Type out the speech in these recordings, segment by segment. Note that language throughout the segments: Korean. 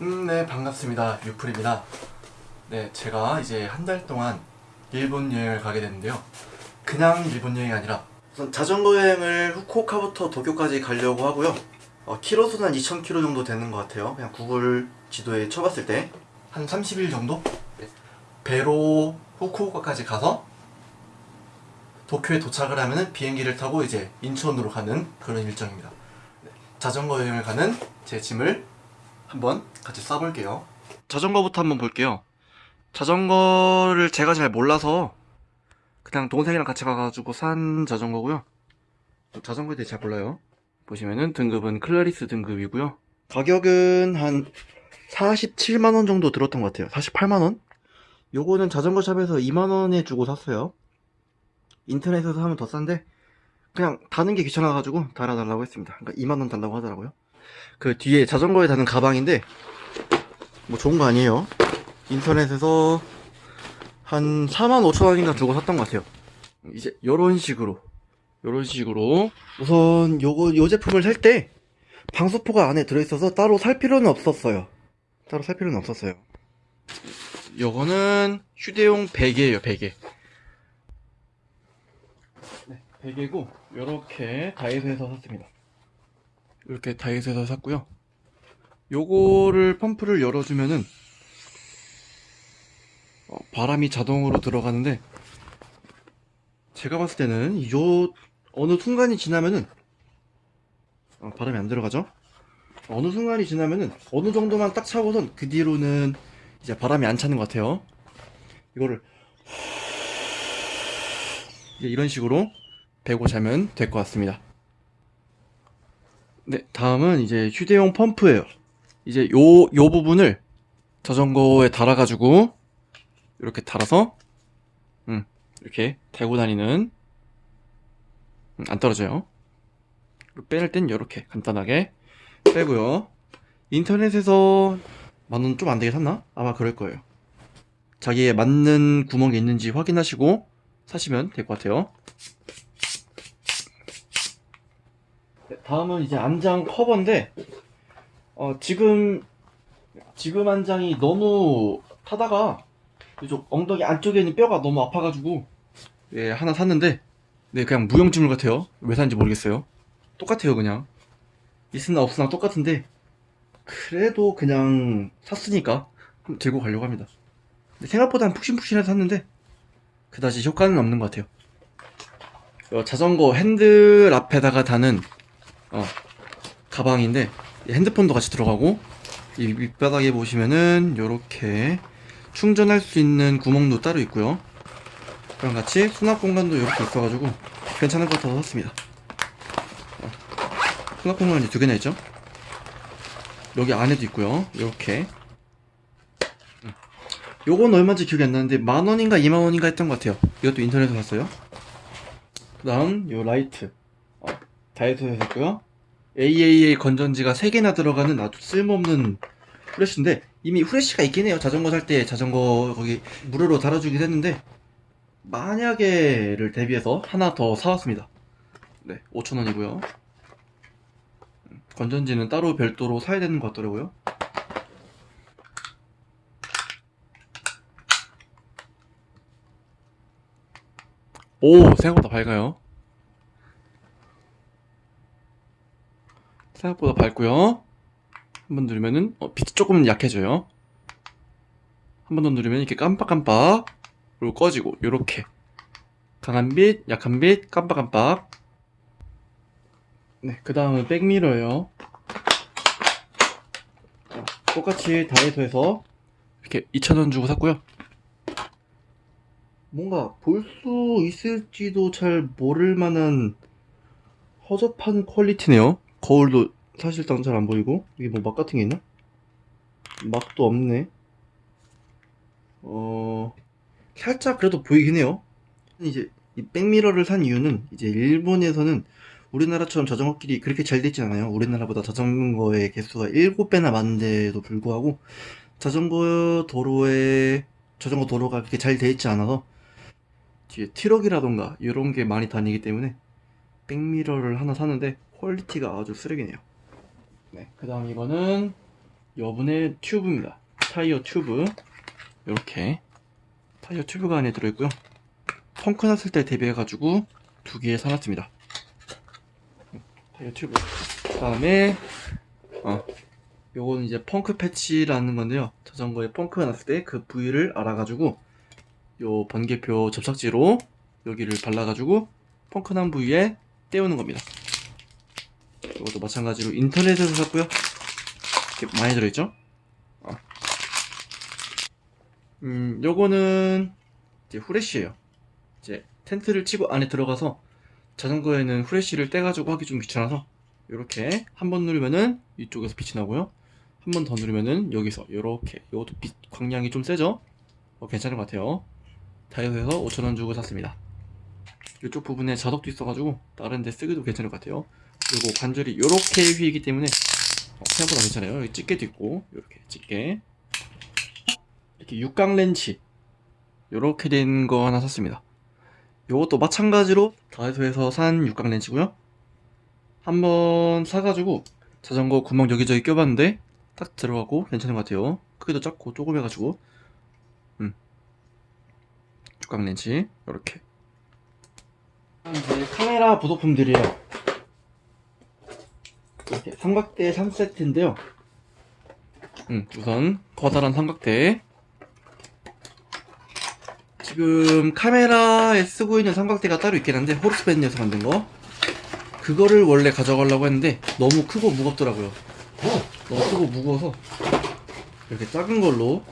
음, 네, 반갑습니다. 유풀입니다. 네, 제가 이제 한 달 동안 일본 여행을 가게 됐는데요. 그냥 일본 여행이 아니라 우선 자전거 여행을 후쿠오카부터 도쿄까지 가려고 하고요. 어, 키로수는 한 2,000km 정도 되는 것 같아요. 그냥 구글 지도에 쳐봤을 때 한 30일 정도? 네. 배로 후쿠오카까지 가서 도쿄에 도착을 하면은 비행기를 타고 이제 인천으로 가는 그런 일정입니다. 네, 자전거 여행을 가는 제 짐을 한번 같이 써볼게요. 자전거부터 한번 볼게요. 자전거를 제가 잘 몰라서 그냥 동생이랑 같이 가가지고 산 자전거고요. 자전거에 대해 잘 몰라요. 보시면은 등급은 클라리스 등급이고요. 가격은 한 47만원 정도 들었던 것 같아요. 48만원? 요거는 자전거 샵에서 2만원에 주고 샀어요. 인터넷에서 사면 더 싼데 그냥 다는 게 귀찮아가지고 달아달라고 했습니다. 그러니까 2만원 달라고 하더라고요. 그 뒤에 자전거에 다는 가방인데 뭐 좋은 거 아니에요. 인터넷에서 한 4만 5천 원인가 주고 샀던 것 같아요. 이제 요런 식으로 요런 식으로 우선 요거 요 제품을 살 때 방수포가 안에 들어있어서 따로 살 필요는 없었어요. 따로 살 필요는 없었어요. 요거는 휴대용 베개예요, 베개. 네, 베개고 요렇게 다이소에서 샀습니다. 이렇게 다이소에서 샀고요. 요거를 펌프를 열어주면은 어, 바람이 자동으로 들어가는데 제가 봤을 때는 요 어느 순간이 지나면은 어, 바람이 안 들어가죠? 어느 순간이 지나면은 어느 정도만 딱 차고선 그 뒤로는 이제 바람이 안 차는 것 같아요. 이거를 이런 식으로 베고 자면 될 것 같습니다. 네, 다음은 이제 휴대용 펌프예요. 이제 요, 요 부분을 자전거에 달아 가지고 이렇게 달아서 음, 이렇게 대고 다니는 음, 안 떨어져요. 빼낼 땐 이렇게 간단하게 빼고요. 인터넷에서 만원 좀 안 되게 샀나? 아마 그럴 거예요. 자기에 맞는 구멍이 있는지 확인하시고 사시면 될 것 같아요. 네, 다음은 이제 안장 커버인데 어, 지금 지금 안장이 너무 타다가 이쪽 엉덩이 안쪽에 있는 뼈가 너무 아파가지고 예, 하나 샀는데 네 그냥 무용지물 같아요. 왜 샀는지 모르겠어요. 똑같아요 그냥. 있으나 없으나 똑같은데 그래도 그냥 샀으니까 들고 가려고 합니다. 생각보다 푹신푹신해서 샀는데 그다지 효과는 없는 것 같아요. 어, 자전거 핸들 앞에다가 다는 어, 가방인데 핸드폰도 같이 들어가고 이 밑바닥에 보시면은 이렇게 충전할 수 있는 구멍도 따로 있고요. 그랑 같이 수납 공간도 이렇게 있어가지고 괜찮을 것 같아서 샀습니다. 어, 수납 공간이 두 개나 있죠? 여기 안에도 있고요. 이렇게. 음. 요건 얼마인지 기억이 안 나는데 만원인가 이만원인가 했던 것 같아요. 이것도 인터넷에서 샀어요. 그 다음 요 라이트. 어, 다이소에서 샀고요 AAA 건전지가 3개나 들어가는 아주 쓸모없는 후레쉬인데 이미 후레쉬가 있긴 해요. 자전거 살 때 자전거 거기 무료로 달아주긴 했는데 만약에를 대비해서 하나 더 사왔습니다. 네 5천원이고요. 건전지는 따로 별도로 사야 되는 것 같더라고요. 오 생각보다 밝아요 생각보다 밝고요. 한 번 누르면은 어, 빛이 조금 약해져요. 한 번 더 누르면 이렇게 깜빡깜빡 그리고 꺼지고 요렇게. 강한 빛, 약한 빛, 깜빡깜빡. 네, 그 다음은 백미러예요. 자, 똑같이 다이소에서 이렇게 2,000원 주고 샀고요. 뭔가 볼 수 있을지도 잘 모를 만한 허접한 퀄리티네요. 거울도 사실상 잘 안 보이고 이게 뭐막 같은 게 있나? 막도 없네. 어... 살짝 그래도 보이긴 해요. 이제 이 백미러를 산 이유는 이제 일본에서는 우리나라처럼 자전거길이 그렇게 잘 되지 않아요. 우리나라보다 자전거의 개수가 7배나 많은데도 불구하고 자전거 도로에 자전거 도로가 그렇게 잘 돼 있지 않아서 뒤에 트럭이라던가 이런 게 많이 다니기 때문에 백미러를 하나 사는데 quality가 아주 쓰레기네요 네, 그 다음 이거는 여분의 튜브입니다. 타이어 튜브. 이렇게 타이어 튜브가 안에 들어있고요. 펑크 났을 때 대비해가지고 두 개 사놨습니다. 타이어 튜브. 그 다음에, 어, 요거는 이제 펑크 패치라는 건데요. 자전거에 펑크가 났을 때 그 부위를 알아가지고 요 번개표 접착제로 여기를 발라가지고 펑크 난 부위에 떼우는 겁니다. 이것도 마찬가지로 인터넷에서 샀고요. 이렇게 많이 들어있죠? 어. 음, 요거는 이제 후레쉬예요. 이제 텐트를 치고 안에 들어가서 자전거에는 후레쉬를 떼가지고 하기 좀 귀찮아서 이렇게 한 번 누르면은 이쪽에서 빛이 나고요. 한 번 더 누르면은 여기서 이렇게 이것도 빛 광량이 좀 세죠? 어, 괜찮은 것 같아요. 다이소에서 5,000원 주고 샀습니다. 이쪽 부분에 자석도 있어가지고 다른 데 쓰기도 괜찮을 것 같아요. 그리고 관절이 이렇게 휘기 때문에 어, 생각보다 괜찮아요. 여기 집게도 있고 이렇게 집게 이렇게 육각 렌치 이렇게 된 거 하나 샀습니다. 이것도 마찬가지로 다이소에서 산 육각 렌치고요. 한번 사가지고 자전거 구멍 여기저기 껴봤는데 딱 들어가고 괜찮은 것 같아요. 크기도 작고 조그매가지고 음 육각 렌치 이렇게 이제 카메라 부속품들이에요. 이렇게 삼각대 3세트인데요. 음, 우선 커다란 삼각대. 지금 카메라에 쓰고 있는 삼각대가 따로 있긴 한데 호르스밴드에서 만든 거. 그거를 원래 가져가려고 했는데 너무 크고 무겁더라고요. 너무 크고 무거워서 이렇게 작은 걸로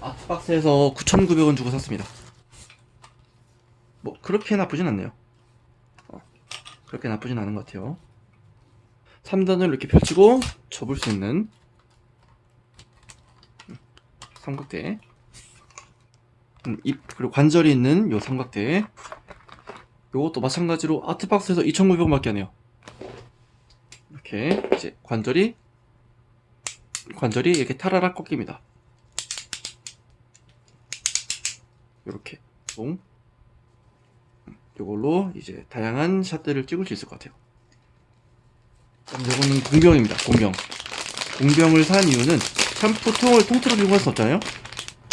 아트박스에서 9,900원 주고 샀습니다. 뭐 그렇게 나쁘진 않네요. 어, 그렇게 나쁘진 않은 것 같아요. 3단을 이렇게 펼치고 접을 수 있는 삼각대. 음, 입 그리고 관절이 있는 요 삼각대. 요것도 마찬가지로 아트박스에서 2,900원밖에 안 해요. 이렇게 이제 관절이 관절이 이렇게 타라락 꺾입니다. 요렇게. 동. 요걸로 이제 다양한 샷들을 찍을 수 있을 것 같아요 이거는 공병입니다. 공병. 공병을 산 이유는 샴푸 통을 통째로 이용할 수 없잖아요.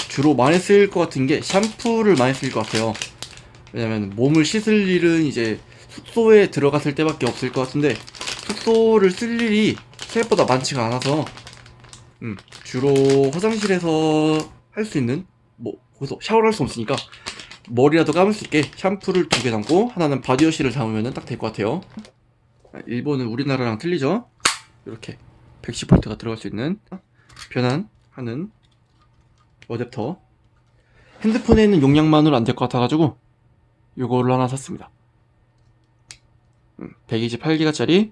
주로 많이 쓰일 것 같은 게 샴푸를 많이 쓰일 것 같아요. 왜냐면 몸을 씻을 일은 이제 숙소에 들어갔을 때밖에 없을 것 같은데 숙소를 쓸 일이 생각보다 많지가 않아서 음, 주로 화장실에서 할 수 있는 뭐 거기서 샤워를 할 수 없으니까 머리라도 감을 수 있게 샴푸를 두 개 담고 하나는 바디워시를 담으면 딱 될 것 같아요. 일본은 우리나라랑 틀리죠? 이렇게 110V가 들어갈 수 있는 변환하는 어댑터. 핸드폰에 있는 용량만으로 안 될 것 같아가지고 이거를 하나 샀습니다. 128기가짜리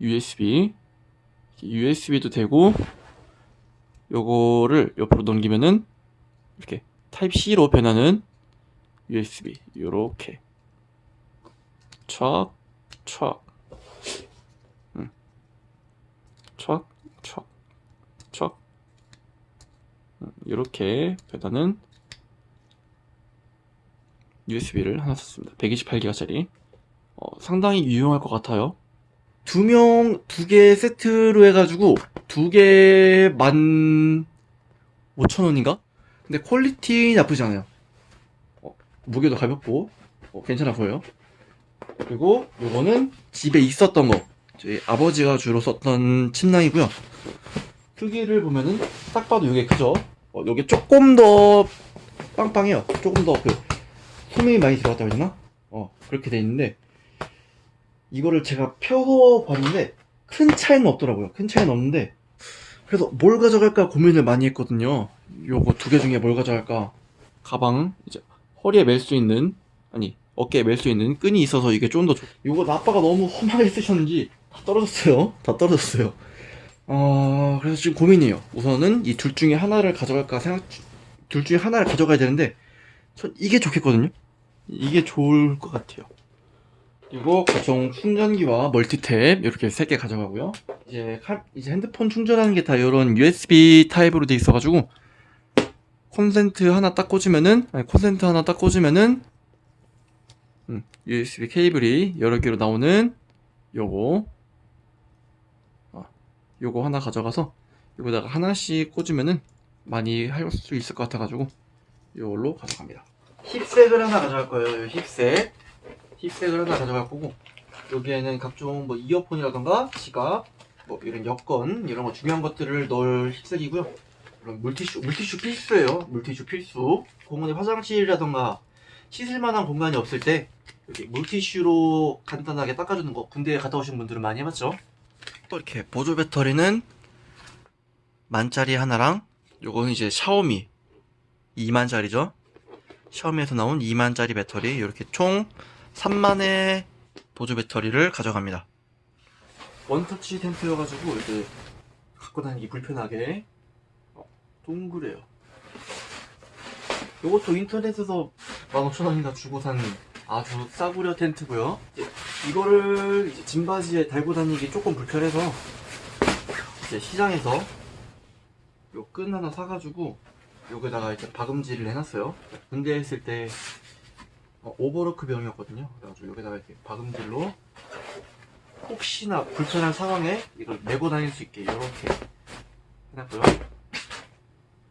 USB USB도 되고 요거를 옆으로 넘기면은 이렇게 타입 C로 변하는 USB 요렇게. 촥촥 촥, 촥, 촥. 이렇게 배다는 USB를 하나 샀습니다. 128기가짜리. 어, 상당히 유용할 것 같아요. 두 명, 두 개 세트로 해가지고, 두 개 만, 5천원인가? 근데 퀄리티 나쁘지 않아요. 어, 무게도 가볍고, 어, 괜찮아 보여요. 그리고 요거는 집에 있었던 거. 저희 아버지가 주로 썼던 침낭이고요. 크기를 보면은 딱 봐도 이게 크죠. 어, 이게 조금 더 빵빵해요. 조금 더 그 소명이 많이 들어갔다고 해야 되나? 어 그렇게 돼 있는데 이거를 제가 펴봤는데 큰 차이는 없더라고요. 큰 차이는 없는데 그래서 뭘 가져갈까 고민을 많이 했거든요. 요거 두 개 중에 뭘 가져갈까? 가방 이제 허리에 멜 수 있는 아니 어깨에 멜 수 있는 끈이 있어서 이게 좀 더 좋. 이거 아빠가 너무 험하게 쓰셨는지 다 떨어졌어요. 다 떨어졌어요. 어, 그래서 지금 고민이에요. 우선은 이 둘 중에 하나를 가져갈까 생각, 둘 중에 하나를 가져가야 되는데, 전 이게 좋겠거든요? 이게 좋을 것 같아요. 그리고 가정 충전기와 멀티탭 이렇게 세개 가져가고요. 이제 칼, 이제 핸드폰 충전하는 게 다 이런 USB 타입으로 돼 있어 가지고 콘센트 하나 딱 꽂으면은 아니 콘센트 하나 딱 꽂으면은 음, USB 케이블이 여러 개로 나오는 요거 요거 하나 가져가서 여기다가 하나씩 꽂으면은 많이 할 수 있을 것 같아가지고 이걸로 가져갑니다. 힙색을 하나 가져갈 거예요. 이 힙색. 힙색을 하나 가져갈 거고 여기에는 각종 뭐 이어폰이라던가 지갑, 뭐 이런 여권 이런 거 중요한 것들을 넣을 힙색이고요. 그럼 물티슈, 물티슈 필수예요. 물티슈 필수. 공원에 화장실이라던가 씻을 만한 공간이 없을 때 여기 물티슈로 간단하게 닦아주는 거 군대에 갔다 오신 분들은 많이 해봤죠? 또 이렇게 보조 배터리는 만짜리 하나랑 요거는 이제 샤오미 2만짜리죠. 샤오미에서 나온 2만짜리 배터리 이렇게 총 3만의 보조 배터리를 가져갑니다. 원터치 템프여가지고 이제 갖고 다니기 불편하게. 어, 동그래요. 요것도 인터넷에서 15,000원이나 주고 산 아주 싸구려 텐트고요 이거를 이제 짐바지에 달고 다니기 조금 불편해서 이제 시장에서 요 끈 하나 사가지고 여기다가 이제 박음질을 해놨어요. 군대에 있을 때 어, 오버로크 병이었거든요. 그래가지고 여기다가 이렇게 박음질로 혹시나 불편한 상황에 이걸 메고 다닐 수 있게 이렇게 해놨고요.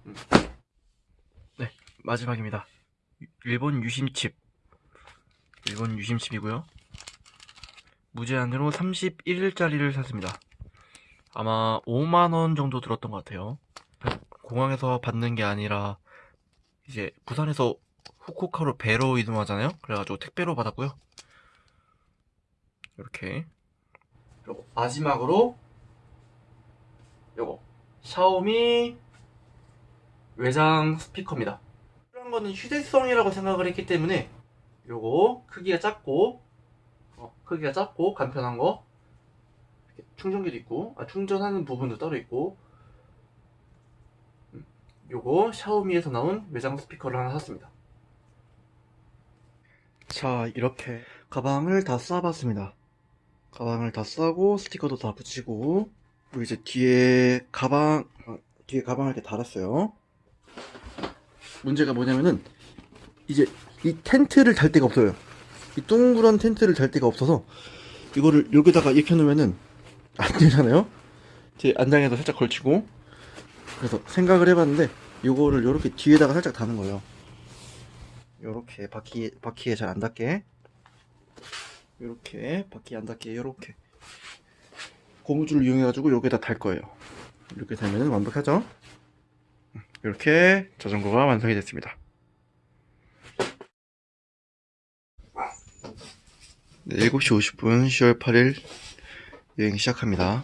음. 네 마지막입니다. 유- 일본 유심칩 일본 유심칩이고요. 무제한으로 31일짜리를 샀습니다. 아마 5만원 정도 들었던 것 같아요. 공항에서 받는 게 아니라 이제 부산에서 후쿠오카로 배로 이동하잖아요. 그래가지고 택배로 받았고요. 이렇게 그리고 마지막으로 요거 샤오미 외장 스피커입니다. 이런 거는 휴대성이라고 생각을 했기 때문에 요거 크기가 작고 어, 크기가 작고 간편한 거. 충전기도 있고 아, 충전하는 부분도 따로 있고. 음, 요거 샤오미에서 나온 외장 스피커를 하나 샀습니다. 자 이렇게 가방을 다 싸봤습니다. 가방을 다 싸고 스티커도 다 붙이고 그리고 이제 뒤에 가방 어, 뒤에 가방을 이렇게 달았어요. 문제가 뭐냐면은 이제 이 텐트를 달 데가 없어요 이 둥그런 텐트를 달 데가 없어서 이거를 여기다가 이렇게 놓으면은 안 되잖아요? 제 안장에도 살짝 걸치고. 그래서 생각을 해봤는데 이거를 이렇게 뒤에다가 살짝 다는 거예요. 요렇게 바퀴, 바퀴에 잘 안 닿게. 요렇게 바퀴에 안 닿게 요렇게. 고무줄을 이용해 가지고 여기다 달 거예요. 이렇게 되면 완벽하죠? 이렇게 자전거가 완성이 됐습니다 7시 50분 10월 8일 여행 시작합니다